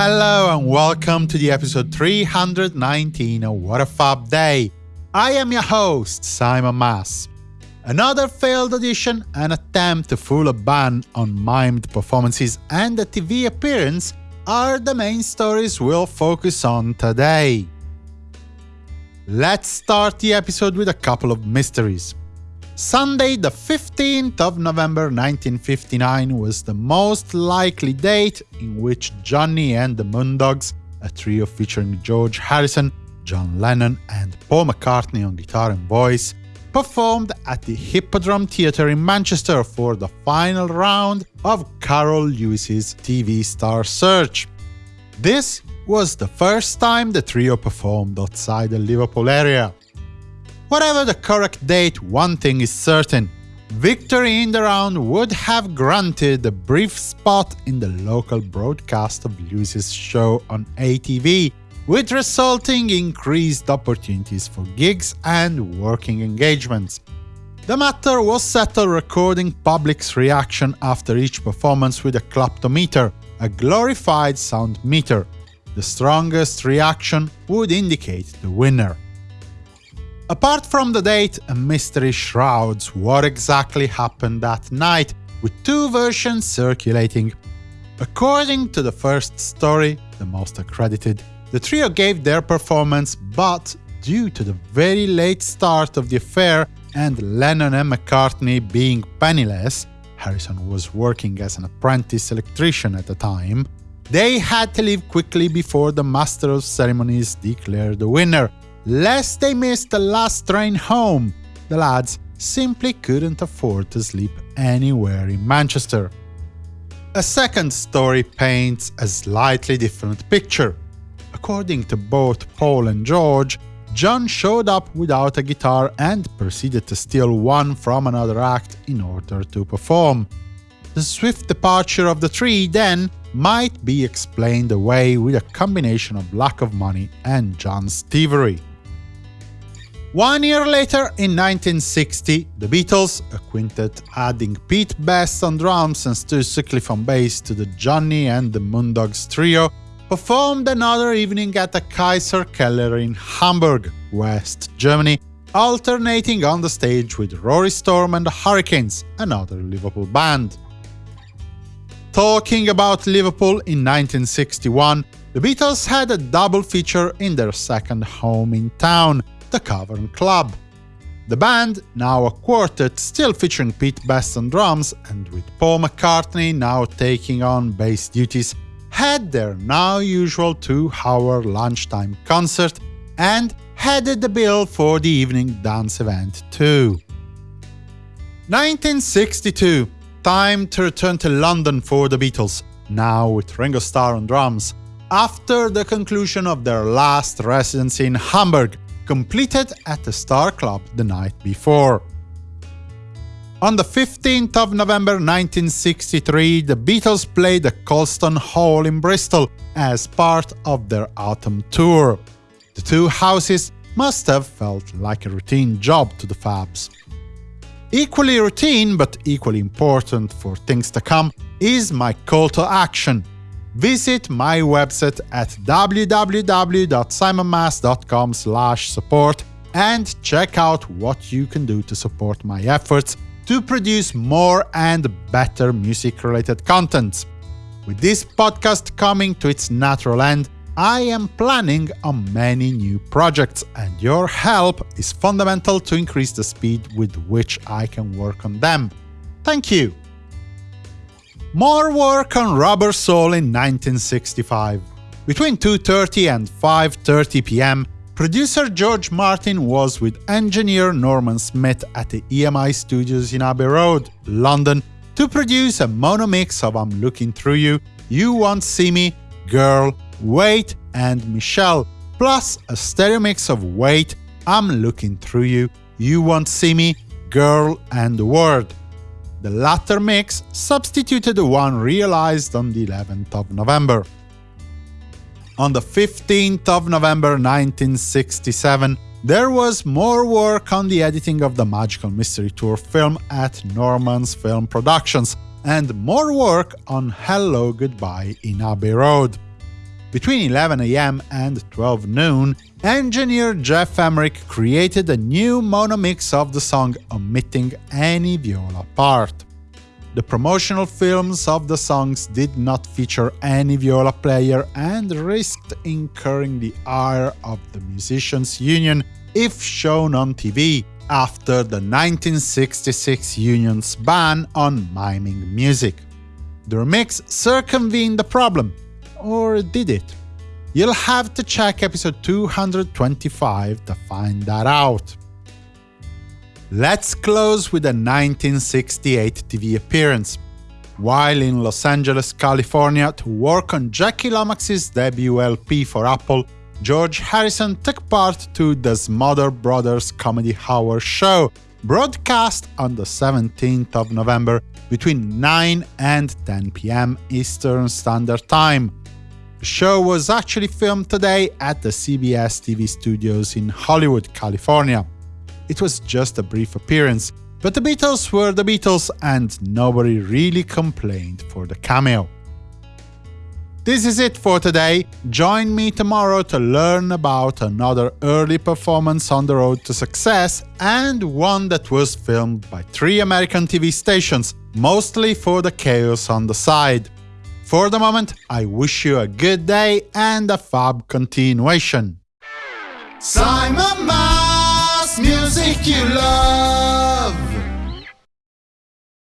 Hello and welcome to the episode 319 of What a Fab Day. I am your host, Simon Mas. Another failed audition, an attempt to fool a band on mimed performances, and a TV appearance are the main stories we'll focus on today. Let's start the episode with a couple of mysteries. Sunday, the 15th of November 1959 was the most likely date in which Johnny and the Moondogs, a trio featuring George Harrison, John Lennon and Paul McCartney on guitar and voice, performed at the Hippodrome Theatre in Manchester for the final round of Carroll Levis's TV Star Search. This was the first time the trio performed outside the Liverpool area. Whatever the correct date, one thing is certain. Victory in the round would have granted a brief spot in the local broadcast of Levis's show on ATV, with resulting increased opportunities for gigs and working engagements. The matter was settled recording public's reaction after each performance with a clapometer, a glorified sound meter. The strongest reaction would indicate the winner. Apart from the date, a mystery shrouds what exactly happened that night, with two versions circulating. According to the first story, the most accredited, the trio gave their performance, but due to the very late start of the affair and Lennon and McCartney being penniless, Harrison was working as an apprentice electrician at the time, they had to leave quickly before the Master of Ceremonies declared the winner, lest they miss the last train home. The lads simply couldn't afford to sleep anywhere in Manchester. A second story paints a slightly different picture. According to both Paul and George, John showed up without a guitar and proceeded to steal one from another act in order to perform. The swift departure of the three, then, might be explained away with a combination of lack of money and John's thievery. One year later, in 1960, the Beatles, a quintet adding Pete Best on drums and Stu Sutcliffe on bass to the Johnny and the Moondogs trio, performed another evening at the Kaiserkeller in Hamburg, West Germany, alternating on the stage with Rory Storm and the Hurricanes, another Liverpool band. Talking about Liverpool in 1961, the Beatles had a double feature in their second home in town, the Cavern Club. The band, now a quartet, still featuring Pete Best on drums, and with Paul McCartney now taking on bass duties, had their now usual two-hour lunchtime concert and headed the bill for the evening dance event too. 1962 Time to return to London for the Beatles, now with Ringo Starr on drums, after the conclusion of their last residency in Hamburg, completed at the Star Club the night before. On the 15th of November 1963, the Beatles played at Colston Hall in Bristol as part of their autumn tour. The two houses must have felt like a routine job to the Fabs. Equally routine, but equally important for things to come, is my call to action – visit my website at www.simonmas.com support and check out what you can do to support my efforts to produce more and better music-related content. With this podcast coming to its natural end, I am planning on many new projects, and your help is fundamental to increase the speed with which I can work on them. Thank you! More work on Rubber Soul in 1965. Between 2.30 and 5.30 pm, producer George Martin was with engineer Norman Smith at the EMI studios in Abbey Road, London, to produce a mono mix of I'm Looking Through You, You Won't See Me, Girl, Wait and Michelle, plus a stereo mix of Wait, I'm Looking Through You, You Won't See Me, Girl and the Word. The latter mix substituted the one realized on the 11th of November. On the 15th of November 1967, there was more work on the editing of the Magical Mystery Tour film at Norman's Film Productions, and more work on Hello Goodbye in Abbey Road. Between 11 am and 12 noon, engineer Geoff Emerick created a new mono mix of the song, omitting any viola part. The promotional films of the songs did not feature any viola player and risked incurring the ire of the Musicians' Union if shown on TV, after the 1966 union's ban on miming music. The remix circumvented the problem, or did it? You'll have to check episode 225 to find that out. Let's close with a 1968 TV appearance. While in Los Angeles, California, to work on Jackie Lomax's debut LP for Apple, George Harrison took part to the Smothers Brothers Comedy Hour show, broadcast on the 17th of November between 9 and 10 pm Eastern Standard Time. The show was actually filmed today at the CBS TV studios in Hollywood, California. It was just a brief appearance, but the Beatles were the Beatles and nobody really complained for the cameo. This is it for today. Join me tomorrow to learn about another early performance on the road to success and one that was filmed by three American TV stations, mostly for the chaos on the side. For the moment, I wish you a good day and a fab continuation. Simon Mas music you love.